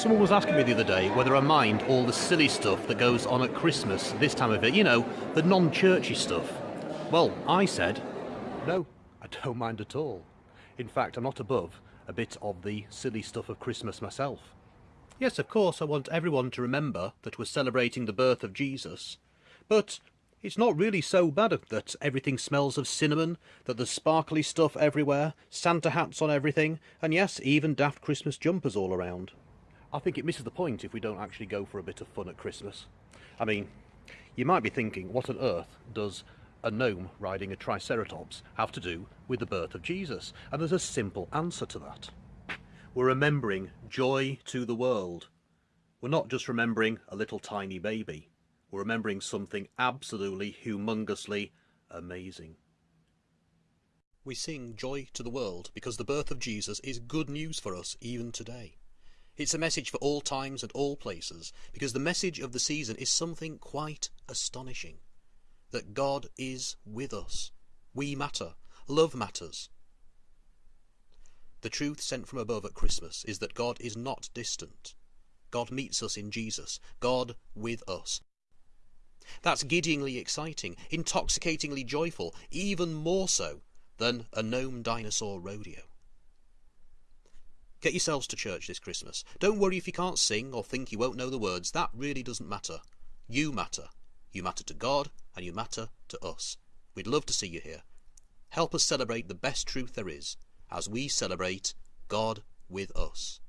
Someone was asking me the other day whether I mind all the silly stuff that goes on at Christmas this time of it, you know, the non churchy stuff. Well, I said, no, I don't mind at all. In fact, I'm not above a bit of the silly stuff of Christmas myself. Yes, of course, I want everyone to remember that we're celebrating the birth of Jesus, but it's not really so bad that everything smells of cinnamon, that there's sparkly stuff everywhere, Santa hats on everything, and yes, even daft Christmas jumpers all around. I think it misses the point if we don't actually go for a bit of fun at Christmas. I mean, you might be thinking, what on earth does a gnome riding a triceratops have to do with the birth of Jesus? And there's a simple answer to that. We're remembering joy to the world. We're not just remembering a little tiny baby. We're remembering something absolutely humongously amazing. We sing Joy to the World because the birth of Jesus is good news for us even today. It's a message for all times and all places because the message of the season is something quite astonishing. That God is with us. We matter. Love matters. The truth sent from above at Christmas is that God is not distant. God meets us in Jesus. God with us. That's giddyingly exciting, intoxicatingly joyful, even more so than a gnome dinosaur rodeo. Get yourselves to church this Christmas. Don't worry if you can't sing or think you won't know the words. That really doesn't matter. You matter. You matter to God and you matter to us. We'd love to see you here. Help us celebrate the best truth there is as we celebrate God with us.